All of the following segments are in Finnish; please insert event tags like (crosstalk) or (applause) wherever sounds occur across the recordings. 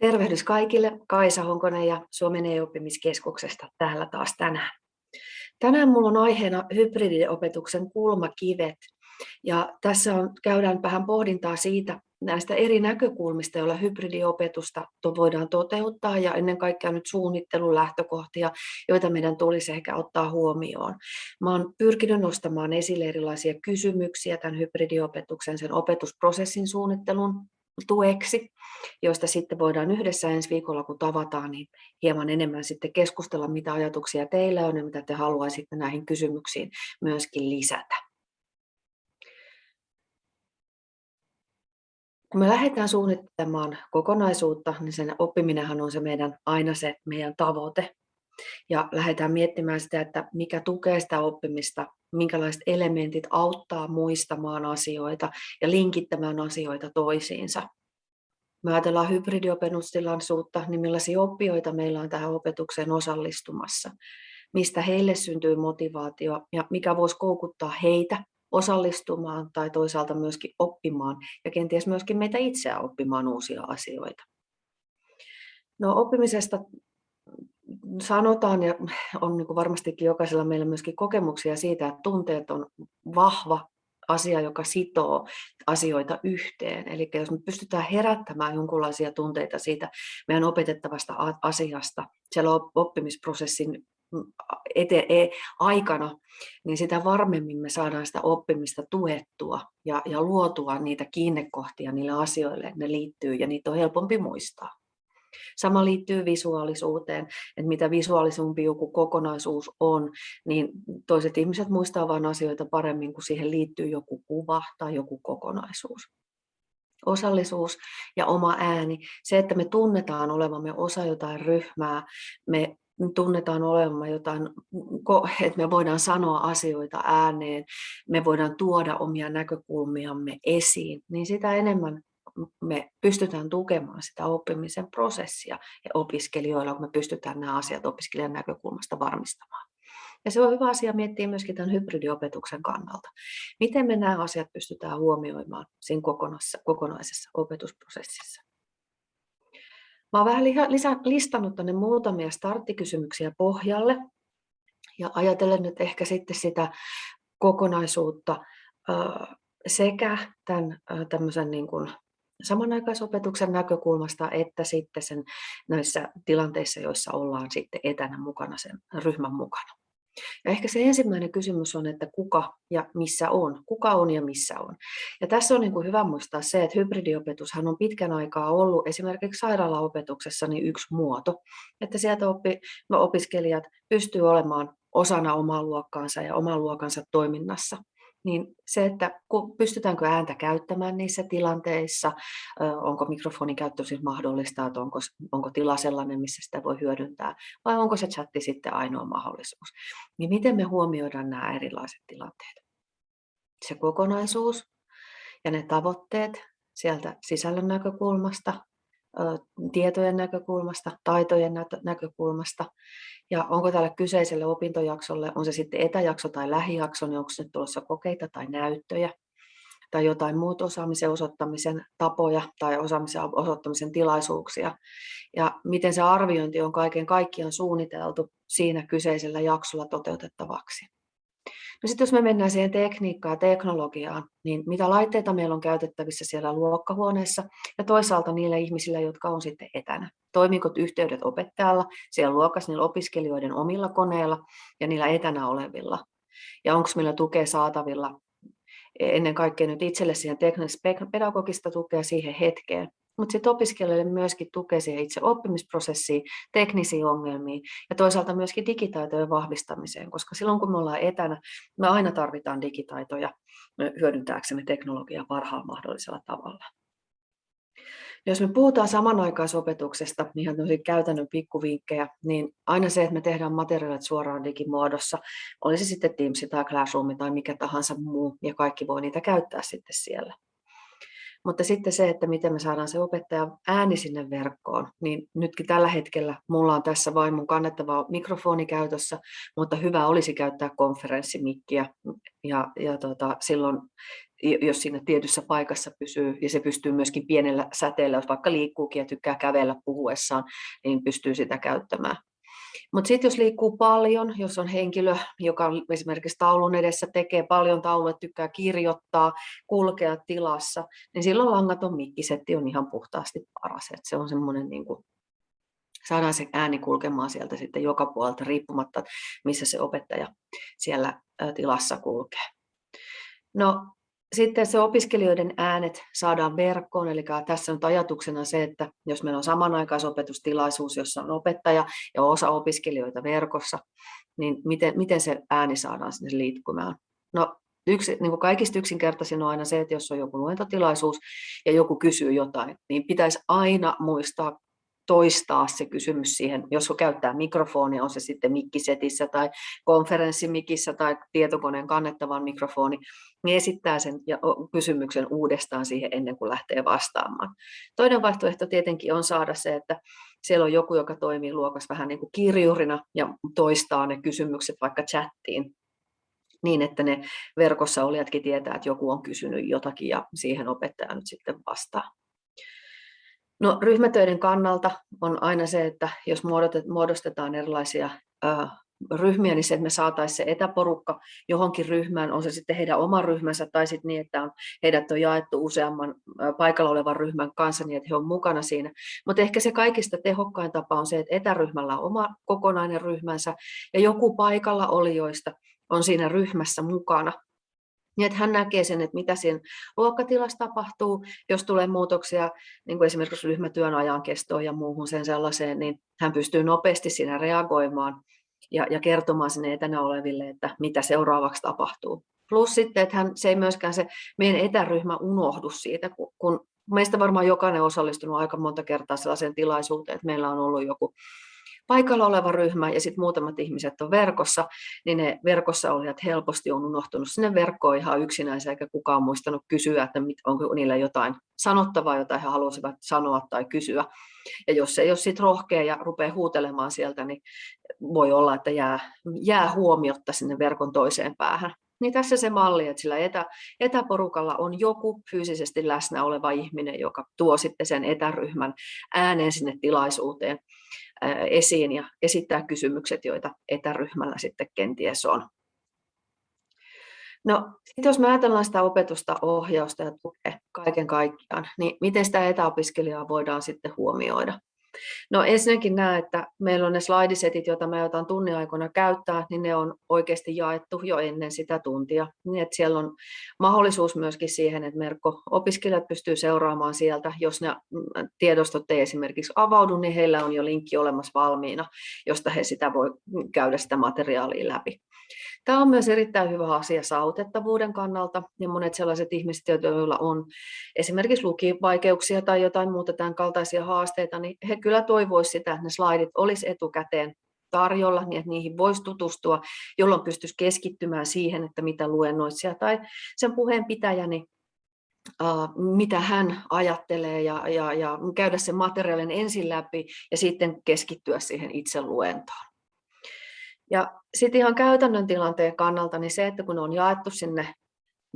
Tervehdys kaikille, Kaisa Honkonen ja Suomen e-oppimiskeskuksesta täällä taas tänään. Tänään minulla on aiheena hybridiopetuksen kulmakivet. Ja tässä on, käydään vähän pohdintaa siitä näistä eri näkökulmista, joilla hybridiopetusta voidaan toteuttaa ja ennen kaikkea nyt suunnittelun lähtökohtia, joita meidän tulisi ehkä ottaa huomioon. Mä olen pyrkinyt nostamaan esille erilaisia kysymyksiä tämän hybridiopetuksen, sen opetusprosessin suunnittelun tueksi, joista sitten voidaan yhdessä ensi viikolla, kun tavataan, niin hieman enemmän sitten keskustella, mitä ajatuksia teillä on ja mitä te haluaisitte näihin kysymyksiin myöskin lisätä. Kun me lähdetään suunnittelemaan kokonaisuutta, niin sen oppiminenhan on se meidän, aina se meidän tavoite. Ja lähdetään miettimään sitä, että mikä tukee sitä oppimista, minkälaiset elementit auttaa muistamaan asioita ja linkittämään asioita toisiinsa. Me ajatellaan hybridiopetustilaisuutta, niin millaisia oppijoita meillä on tähän opetukseen osallistumassa, mistä heille syntyy motivaatio ja mikä voisi koukuttaa heitä osallistumaan tai toisaalta myöskin oppimaan ja kenties myöskin meitä itseä oppimaan uusia asioita. No, oppimisesta sanotaan ja on niin varmastikin jokaisella meillä myöskin kokemuksia siitä, että tunteet on vahva asia, joka sitoo asioita yhteen. Eli jos me pystytään herättämään jonkinlaisia tunteita siitä meidän opetettavasta asiasta siellä oppimisprosessin ete- e- aikana, niin sitä varmemmin me saadaan sitä oppimista tuettua ja, ja luotua niitä kiinnekohtia niille asioille, ne liittyy ja niitä on helpompi muistaa. Sama liittyy visuaalisuuteen, että mitä visuaalisumpi joku kokonaisuus on, niin toiset ihmiset muistaa vain asioita paremmin, kun siihen liittyy joku kuva tai joku kokonaisuus. Osallisuus ja oma ääni, se, että me tunnetaan olevamme osa jotain ryhmää, me tunnetaan olevamme jotain, että me voidaan sanoa asioita ääneen, me voidaan tuoda omia näkökulmiamme esiin, niin sitä enemmän me pystytään tukemaan sitä oppimisen prosessia ja opiskelijoilla, kun me pystytään nämä asiat opiskelijan näkökulmasta varmistamaan. Ja se on hyvä asia miettiä myöskin tämän hybridiopetuksen kannalta. Miten me nämä asiat pystytään huomioimaan siinä kokonaisessa, kokonaisessa opetusprosessissa. Mä olen vähän listannut tänne muutamia starttikysymyksiä pohjalle ja ajatellen nyt ehkä sitten sitä kokonaisuutta sekä tämän tämmöisen niin kuin samanaikaisopetuksen näkökulmasta että sitten sen näissä tilanteissa, joissa ollaan sitten etänä mukana sen ryhmän mukana. Ja ehkä se ensimmäinen kysymys on, että kuka ja missä on, kuka on ja missä on. Ja tässä on niin kuin hyvä muistaa se, että hybridiopetushan on pitkän aikaa ollut esimerkiksi sairaalaopetuksessa niin yksi muoto, että sieltä oppi, no opiskelijat pystyy olemaan osana omaa luokkaansa ja oman luokansa toiminnassa niin se, että pystytäänkö ääntä käyttämään niissä tilanteissa, onko mikrofonin käyttö siis mahdollista, että onko, onko tila sellainen, missä sitä voi hyödyntää, vai onko se chatti sitten ainoa mahdollisuus. Niin miten me huomioidaan nämä erilaiset tilanteet? Se kokonaisuus ja ne tavoitteet sieltä sisällön näkökulmasta, tietojen näkökulmasta, taitojen näkökulmasta ja onko tälle kyseiselle opintojaksolle, on se sitten etäjakso tai lähijakso, niin onko se tulossa kokeita tai näyttöjä tai jotain muuta osaamisen osoittamisen tapoja tai osaamisen osoittamisen tilaisuuksia. Ja miten se arviointi on kaiken kaikkiaan suunniteltu siinä kyseisellä jaksolla toteutettavaksi. No sitten jos me mennään siihen tekniikkaan ja teknologiaan, niin mitä laitteita meillä on käytettävissä siellä luokkahuoneessa ja toisaalta niille ihmisille, jotka on sitten etänä. Toimiko yhteydet opettajalla siellä luokassa niillä opiskelijoiden omilla koneilla ja niillä etänä olevilla? Ja onko meillä tukea saatavilla ennen kaikkea nyt itselle siihen teknistä pedagogista tukea siihen hetkeen, mutta sitten opiskelijoille myöskin tukee siihen itse oppimisprosessiin, teknisiin ongelmiin ja toisaalta myöskin digitaitojen vahvistamiseen, koska silloin kun me ollaan etänä, me aina tarvitaan digitaitoja hyödyntääksemme teknologiaa parhaalla mahdollisella tavalla. Jos me puhutaan samanaikaisopetuksesta, ihan käytännön pikkuvinkkejä, niin aina se, että me tehdään materiaalit suoraan digimuodossa, olisi sitten Teams tai Classroom tai mikä tahansa muu, ja kaikki voi niitä käyttää sitten siellä. Mutta sitten se, että miten me saadaan se opettaja ääni sinne verkkoon, niin nytkin tällä hetkellä mulla on tässä vain mun kannettava mikrofoni käytössä, mutta hyvä olisi käyttää konferenssimikkiä ja, ja tota, silloin jos siinä tietyssä paikassa pysyy, ja se pystyy myöskin pienellä säteellä, jos vaikka liikkuukin ja tykkää kävellä puhuessaan, niin pystyy sitä käyttämään. Mutta sitten jos liikkuu paljon, jos on henkilö, joka esimerkiksi taulun edessä tekee paljon tauluja, tykkää kirjoittaa, kulkea tilassa, niin silloin langaton mikkisetti on ihan puhtaasti paras. Et se on semmoinen, niin saadaan se ääni kulkemaan sieltä sitten joka puolelta riippumatta, missä se opettaja siellä tilassa kulkee. No sitten se opiskelijoiden äänet saadaan verkkoon, eli tässä on ajatuksena se, että jos meillä on samanaikaisopetustilaisuus, jossa on opettaja ja osa opiskelijoita verkossa, niin miten, miten se ääni saadaan sinne liikkumaan? No, yksi, niin kuin kaikista yksinkertaisin on aina se, että jos on joku luentotilaisuus ja joku kysyy jotain, niin pitäisi aina muistaa toistaa se kysymys siihen, jos käyttää mikrofonia, on se sitten mikkisetissä tai konferenssimikissä tai tietokoneen kannettavan mikrofoni, niin esittää sen kysymyksen uudestaan siihen ennen kuin lähtee vastaamaan. Toinen vaihtoehto tietenkin on saada se, että siellä on joku, joka toimii luokassa vähän niin kuin kirjurina ja toistaa ne kysymykset vaikka chattiin niin, että ne verkossa olijatkin tietää, että joku on kysynyt jotakin ja siihen opettaja nyt sitten vastaa. No, ryhmätöiden kannalta on aina se, että jos muodostetaan erilaisia ryhmiä, niin se, että me saataisiin se etäporukka johonkin ryhmään, on se sitten heidän oma ryhmänsä tai sitten niin, että on, heidät on jaettu useamman paikalla olevan ryhmän kanssa niin, että he on mukana siinä. Mutta ehkä se kaikista tehokkain tapa on se, että etäryhmällä on oma kokonainen ryhmänsä ja joku paikalla olijoista on siinä ryhmässä mukana niin että hän näkee sen, että mitä siinä luokkatilassa tapahtuu, jos tulee muutoksia, niin kuin esimerkiksi ryhmätyön ajan kestoon ja muuhun sen sellaiseen, niin hän pystyy nopeasti siinä reagoimaan ja, ja kertomaan sinne etänä oleville, että mitä seuraavaksi tapahtuu. Plus sitten, että hän, se ei myöskään se meidän etäryhmä unohdu siitä, kun, kun meistä varmaan jokainen osallistunut aika monta kertaa sellaiseen tilaisuuteen, että meillä on ollut joku paikalla oleva ryhmä ja sitten muutamat ihmiset on verkossa, niin ne verkossa olijat helposti on unohtunut sinne verkkoon ihan yksinänsä, eikä kukaan muistanut kysyä, että onko niillä jotain sanottavaa, jota he haluaisivat sanoa tai kysyä. Ja jos ei ole sitten rohkea ja rupeaa huutelemaan sieltä, niin voi olla, että jää, jää huomiotta sinne verkon toiseen päähän. Niin tässä se malli, että sillä etä, etäporukalla on joku fyysisesti läsnä oleva ihminen, joka tuo sitten sen etäryhmän äänen sinne tilaisuuteen esiin ja esittää kysymykset, joita etäryhmällä sitten kenties on. No, jos me ajatellaan sitä opetusta, ohjausta ja tukea kaiken kaikkiaan, niin miten sitä etäopiskelijaa voidaan sitten huomioida? No ensinnäkin näe, että meillä on ne slaidisetit, joita me aiotaan tunnin aikana käyttää, niin ne on oikeasti jaettu jo ennen sitä tuntia. Niin että siellä on mahdollisuus myöskin siihen, että Merkko-opiskelijat pystyy seuraamaan sieltä. Jos ne mm, tiedostot ei esimerkiksi avaudu, niin heillä on jo linkki olemassa valmiina, josta he sitä voi käydä sitä materiaalia läpi. Tämä on myös erittäin hyvä asia saavutettavuuden kannalta ja monet sellaiset ihmiset, joilla on esimerkiksi lukivaikeuksia tai jotain muuta tämän kaltaisia haasteita, niin he kyllä toivoisivat sitä, että ne slaidit olisi etukäteen tarjolla, niin että niihin voisi tutustua, jolloin pystyisi keskittymään siihen, että mitä luennoitsija tai sen puheen pitäjäni Uh, mitä hän ajattelee ja, ja, ja käydä sen materiaalin ensin läpi ja sitten keskittyä siihen itse luentoon. Ja sitten ihan käytännön tilanteen kannalta, niin se, että kun on jaettu sinne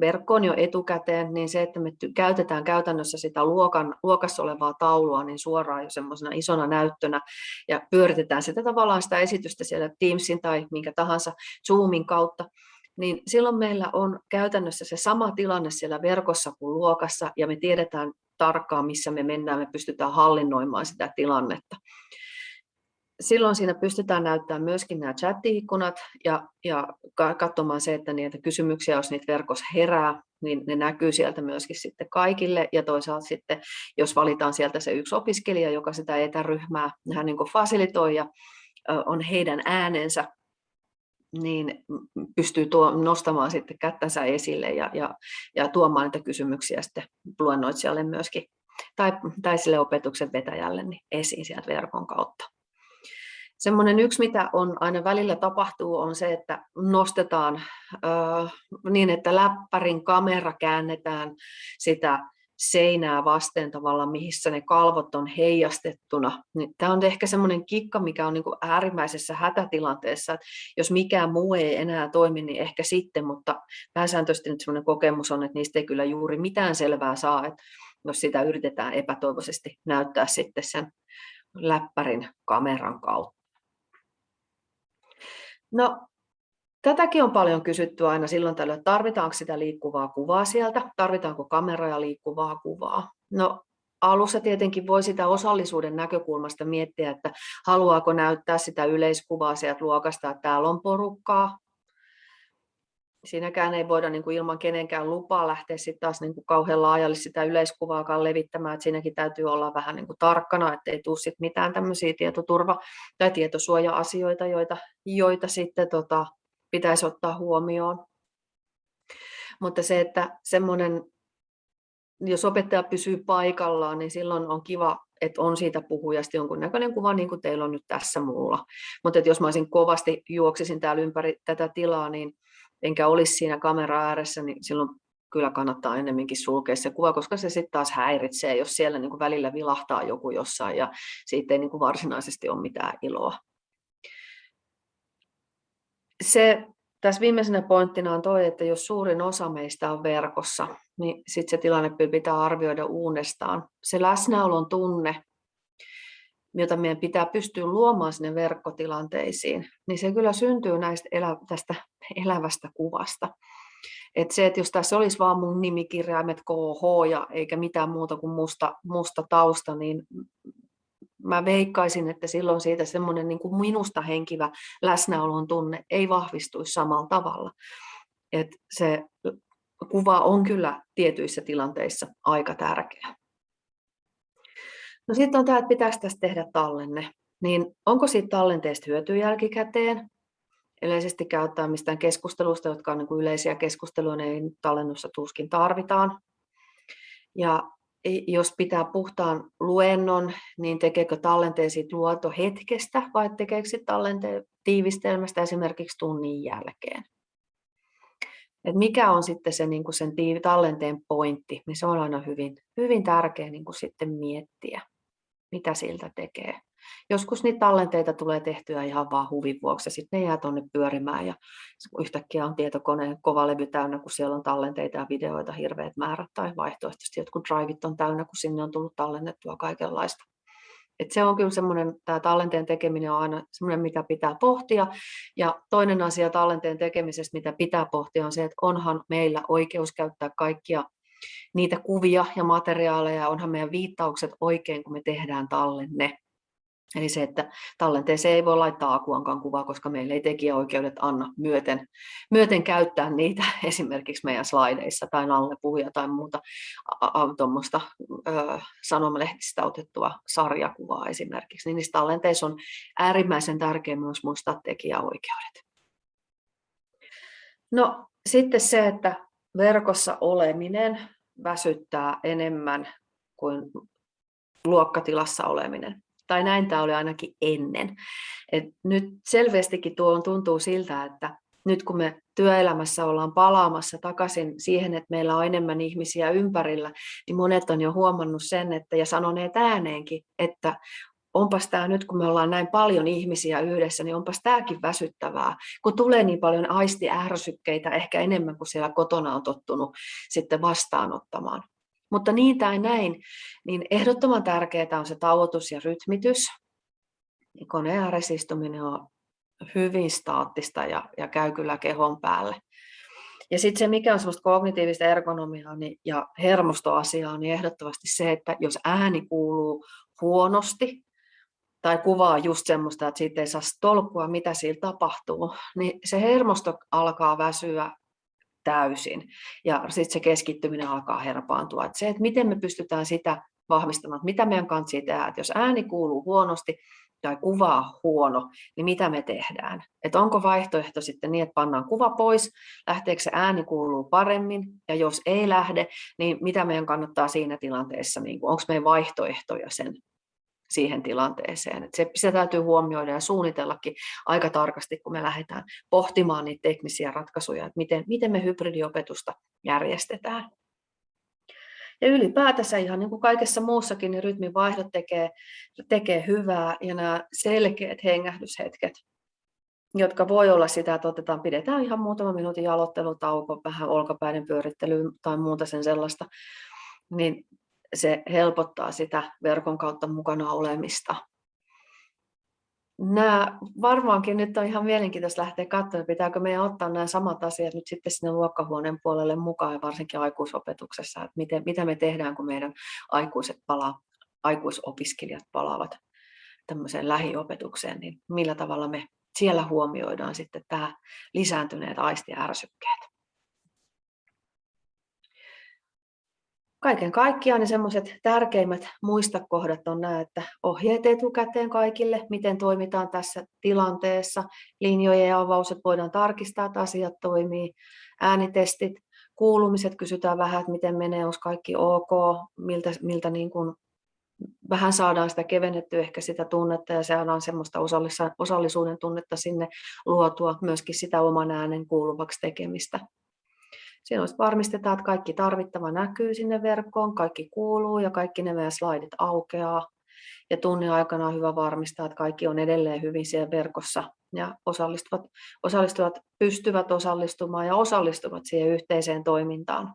verkkoon jo etukäteen, niin se, että me käytetään käytännössä sitä luokan, luokassa olevaa taulua niin suoraan jo semmoisena isona näyttönä ja pyöritetään sitä tavallaan sitä esitystä siellä Teamsin tai minkä tahansa Zoomin kautta, niin silloin meillä on käytännössä se sama tilanne siellä verkossa kuin luokassa ja me tiedetään tarkkaan, missä me mennään, me pystytään hallinnoimaan sitä tilannetta silloin siinä pystytään näyttämään myöskin nämä chat-ikkunat ja, ja katsomaan se, että niitä kysymyksiä, jos niitä verkossa herää, niin ne näkyy sieltä myöskin sitten kaikille. Ja toisaalta sitten, jos valitaan sieltä se yksi opiskelija, joka sitä etäryhmää hän niin fasilitoi ja on heidän äänensä, niin pystyy tuo, nostamaan sitten kättänsä esille ja, ja, ja tuomaan niitä kysymyksiä sitten luennoitsijalle myöskin tai, tai sille opetuksen vetäjälle niin esiin sieltä verkon kautta. Semmoinen yksi, mitä on aina välillä tapahtuu, on se, että nostetaan äh, niin, että läppärin kamera käännetään sitä seinää vasten tavallaan, missä ne kalvot on heijastettuna. Niin tämä on ehkä semmoinen kikka, mikä on niin kuin äärimmäisessä hätätilanteessa, että jos mikään muu ei enää toimi, niin ehkä sitten, mutta pääsääntöisesti nyt semmoinen kokemus on, että niistä ei kyllä juuri mitään selvää saa, että jos sitä yritetään epätoivoisesti näyttää sitten sen läppärin kameran kautta. No, tätäkin on paljon kysytty aina silloin tällöin, että tarvitaanko sitä liikkuvaa kuvaa sieltä, tarvitaanko kameraa liikkuvaa kuvaa. No, alussa tietenkin voi sitä osallisuuden näkökulmasta miettiä, että haluaako näyttää sitä yleiskuvaa sieltä luokasta, että täällä on porukkaa, siinäkään ei voida niin kuin ilman kenenkään lupaa lähteä sitten taas niin kuin kauhean laajalle sitä yleiskuvaakaan levittämään, että siinäkin täytyy olla vähän niin kuin tarkkana, ettei tule sit mitään tämmöisiä tietoturva- tai tietosuoja-asioita, joita, joita sitten tota, pitäisi ottaa huomioon. Mutta se, että semmoinen, jos opettaja pysyy paikallaan, niin silloin on kiva, että on siitä puhujasta jonkunnäköinen kuva, niin kuin teillä on nyt tässä mulla. Mutta jos mä olisin kovasti juoksisin täällä ympäri tätä tilaa, niin enkä olisi siinä kamera ääressä, niin silloin kyllä kannattaa enemmänkin sulkea se kuva, koska se sitten taas häiritsee, jos siellä niin kuin välillä vilahtaa joku jossain ja siitä ei niin kuin varsinaisesti ole mitään iloa. Se tässä viimeisenä pointtina on toi, että jos suurin osa meistä on verkossa, niin sitten se tilanne pitää arvioida uudestaan. Se läsnäolon tunne jota meidän pitää pystyä luomaan sinne verkkotilanteisiin, niin se kyllä syntyy näistä elä, tästä elävästä kuvasta. Et se, että jos tässä olisi vaan mun nimikirjaimet KH ja eikä mitään muuta kuin musta, musta tausta, niin mä veikkaisin, että silloin siitä semmoinen niin kuin minusta henkivä läsnäolon tunne ei vahvistuisi samalla tavalla. Et se kuva on kyllä tietyissä tilanteissa aika tärkeä. No sitten on tämä, että pitäisi tästä tehdä tallenne. Niin onko siitä tallenteesta hyötyä jälkikäteen? Yleisesti käyttää mistään keskustelusta, jotka on niin yleisiä keskusteluja, niin tallennussa tuskin tarvitaan. Ja jos pitää puhtaan luennon, niin tekeekö tallenteen siitä luontohetkestä vai tekeekö tallenteen tiivistelmästä esimerkiksi tunnin jälkeen? Et mikä on sitten se niin sen tallenteen pointti, niin se on aina hyvin, hyvin tärkeä niin sitten miettiä mitä siltä tekee. Joskus niitä tallenteita tulee tehtyä ihan vaan huvin vuoksi, ja sitten ne jää tuonne pyörimään, ja yhtäkkiä on tietokoneen kova levy täynnä, kun siellä on tallenteita ja videoita hirveät määrät, tai vaihtoehtoisesti jotkut driveit on täynnä, kun sinne on tullut tallennettua kaikenlaista. Et se on kyllä semmoinen, tämä tallenteen tekeminen on aina semmoinen, mitä pitää pohtia. Ja toinen asia tallenteen tekemisestä, mitä pitää pohtia, on se, että onhan meillä oikeus käyttää kaikkia niitä kuvia ja materiaaleja, onhan meidän viittaukset oikein, kun me tehdään tallenne. Eli se, että tallenteeseen ei voi laittaa akuankaan kuvaa, koska meillä ei tekijäoikeudet anna myöten, myöten käyttää niitä (laughs) esimerkiksi meidän slaideissa tai nalle puhuja tai muuta tuommoista sanomalehdistä otettua sarjakuvaa esimerkiksi. Niin niissä tallenteissa on äärimmäisen tärkeää myös muistaa tekijäoikeudet. No sitten se, että verkossa oleminen väsyttää enemmän kuin luokkatilassa oleminen. Tai näin tämä oli ainakin ennen. Et nyt selvästikin tuo tuntuu siltä, että nyt kun me työelämässä ollaan palaamassa takaisin siihen, että meillä on enemmän ihmisiä ympärillä, niin monet on jo huomannut sen, että, ja sanoneet ääneenkin, että onpas tämä nyt, kun me ollaan näin paljon ihmisiä yhdessä, niin onpas tämäkin väsyttävää, kun tulee niin paljon aistiärsykkeitä ehkä enemmän kuin siellä kotona on tottunut sitten vastaanottamaan. Mutta niin tai näin, niin ehdottoman tärkeää on se tauotus ja rytmitys. Koneen ääressä on hyvin staattista ja, ja käy kyllä kehon päälle. Ja sitten se, mikä on semmoista kognitiivista ergonomiaa niin, ja hermostoasiaa, niin ehdottomasti se, että jos ääni kuuluu huonosti, tai kuvaa just semmoista, että siitä ei saa tolkkua, mitä siellä tapahtuu, niin se hermosto alkaa väsyä täysin ja sitten se keskittyminen alkaa herpaantua. Et se, että miten me pystytään sitä vahvistamaan, että mitä meidän kanssa tehdä, että jos ääni kuuluu huonosti tai kuvaa huono, niin mitä me tehdään? Että onko vaihtoehto sitten niin, että pannaan kuva pois, lähteekö se ääni kuuluu paremmin, ja jos ei lähde, niin mitä meidän kannattaa siinä tilanteessa, niin onko meidän vaihtoehtoja sen siihen tilanteeseen. Se, se täytyy huomioida ja suunnitellakin aika tarkasti, kun me lähdetään pohtimaan niitä teknisiä ratkaisuja, että miten, miten me hybridiopetusta järjestetään. Ja ylipäätänsä ihan niin kuin kaikessa muussakin, niin rytminvaihdot tekee, tekee hyvää ja nämä selkeät hengähdyshetket, jotka voi olla sitä, että otetaan, pidetään ihan muutama minuutin jalottelutauko, vähän olkapäiden pyörittely tai muuta sen sellaista, niin se helpottaa sitä verkon kautta mukana olemista. Nämä varmaankin nyt on ihan mielenkiintoista lähteä katsomaan, pitääkö meidän ottaa nämä samat asiat nyt sitten sinne luokkahuoneen puolelle mukaan, varsinkin aikuisopetuksessa, että miten, mitä me tehdään, kun meidän aikuiset palaa, aikuisopiskelijat palaavat tämmöiseen lähiopetukseen, niin millä tavalla me siellä huomioidaan sitten tämä lisääntyneet aistiärsykkeet. Kaiken kaikkiaan ne semmoiset tärkeimmät muistakohdat on nämä, että ohjeet etukäteen kaikille, miten toimitaan tässä tilanteessa, linjojen ja avaukset voidaan tarkistaa, että asiat toimii, äänitestit, kuulumiset, kysytään vähän, että miten menee, onko kaikki ok, miltä, miltä niin kuin vähän saadaan sitä kevennettyä ehkä sitä tunnetta ja saadaan semmoista osallisuuden tunnetta sinne luotua, myöskin sitä oman äänen kuuluvaksi tekemistä. Siinä varmistetaan, että kaikki tarvittava näkyy sinne verkkoon, kaikki kuuluu ja kaikki ne meidän slaidit aukeaa. Ja tunnin aikana on hyvä varmistaa, että kaikki on edelleen hyvin siellä verkossa ja osallistuvat, osallistuvat pystyvät osallistumaan ja osallistuvat siihen yhteiseen toimintaan.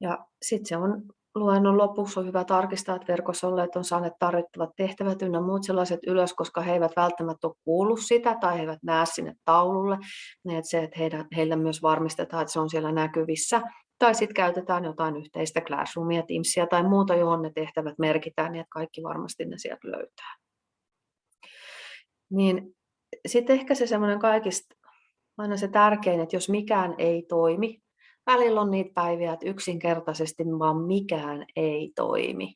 Ja sitten se on luennon lopuksi on hyvä tarkistaa, että verkossa olleet on saaneet tarvittavat tehtävät ynnä muut sellaiset ylös, koska he eivät välttämättä ole kuullut sitä tai he eivät näe sinne taululle. Että se, että heidän, heillä myös varmistetaan, että se on siellä näkyvissä. Tai sitten käytetään jotain yhteistä Classroomia, Teamsia tai muuta, johon ne tehtävät merkitään, niin että kaikki varmasti ne sieltä löytää. Niin sitten ehkä se semmoinen kaikista aina se tärkein, että jos mikään ei toimi, välillä on niitä päiviä, että yksinkertaisesti vaan mikään ei toimi.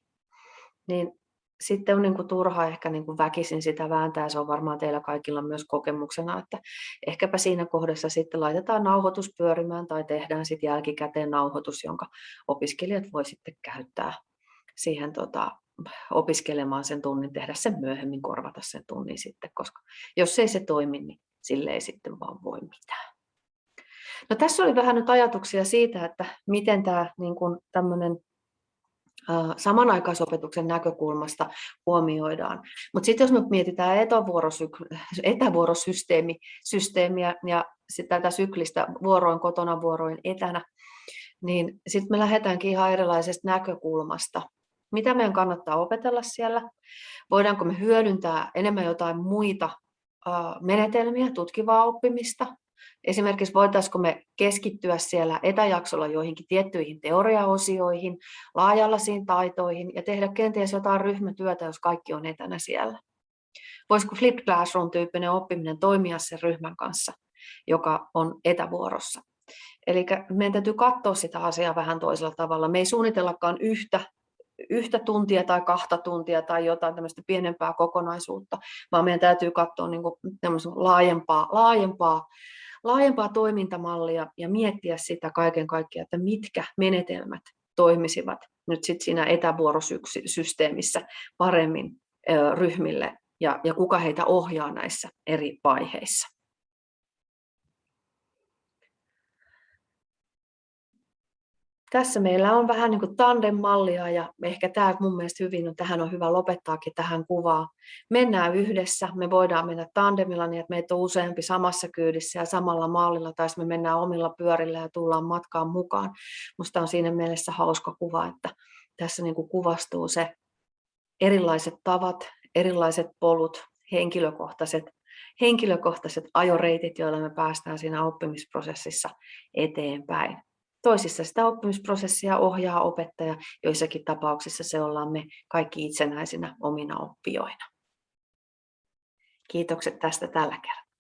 Niin sitten on niin kuin turha ehkä niin kuin väkisin sitä vääntää, se on varmaan teillä kaikilla myös kokemuksena, että ehkäpä siinä kohdassa sitten laitetaan nauhoitus pyörimään tai tehdään sitten jälkikäteen nauhoitus, jonka opiskelijat voi sitten käyttää siihen tota, opiskelemaan sen tunnin, tehdä sen myöhemmin, korvata sen tunnin sitten, koska jos ei se toimi, niin sille ei sitten vaan voi mitään. No, tässä oli vähän nyt ajatuksia siitä, että miten tämä niin kuin tämmöinen samanaikaisopetuksen näkökulmasta huomioidaan. Mutta sitten jos me mietitään etävuorosysteemiä ja tätä syklistä vuoroin kotona, vuoroin etänä, niin sitten me lähdetäänkin ihan erilaisesta näkökulmasta. Mitä meidän kannattaa opetella siellä? Voidaanko me hyödyntää enemmän jotain muita menetelmiä, tutkivaa oppimista, Esimerkiksi voitaisiinko me keskittyä siellä etäjaksolla joihinkin tiettyihin teoriaosioihin, laajalaisiin taitoihin ja tehdä kenties jotain ryhmätyötä, jos kaikki on etänä siellä. Voisiko Flipped Classroom-tyyppinen oppiminen toimia sen ryhmän kanssa, joka on etävuorossa? Eli meidän täytyy katsoa sitä asiaa vähän toisella tavalla. Me ei suunnitellakaan yhtä, yhtä tuntia tai kahta tuntia tai jotain tämmöistä pienempää kokonaisuutta, vaan meidän täytyy katsoa niin kuin laajempaa, laajempaa laajempaa toimintamallia ja miettiä sitä kaiken kaikkiaan, että mitkä menetelmät toimisivat nyt sit siinä etävuorosysteemissä paremmin ryhmille ja, ja kuka heitä ohjaa näissä eri vaiheissa. Tässä meillä on vähän niin kuin tandem-mallia ja ehkä tämä mun mielestä hyvin on, tähän on hyvä lopettaakin tähän kuvaan. Mennään yhdessä, me voidaan mennä tandemilla niin, että meitä on useampi samassa kyydissä ja samalla mallilla, tai me mennään omilla pyörillä ja tullaan matkaan mukaan. Musta on siinä mielessä hauska kuva, että tässä niin kuin kuvastuu se erilaiset tavat, erilaiset polut, henkilökohtaiset, henkilökohtaiset ajoreitit, joilla me päästään siinä oppimisprosessissa eteenpäin. Toisissa sitä oppimisprosessia ohjaa opettaja, joissakin tapauksissa se ollaan me kaikki itsenäisinä omina oppijoina. Kiitokset tästä tällä kertaa.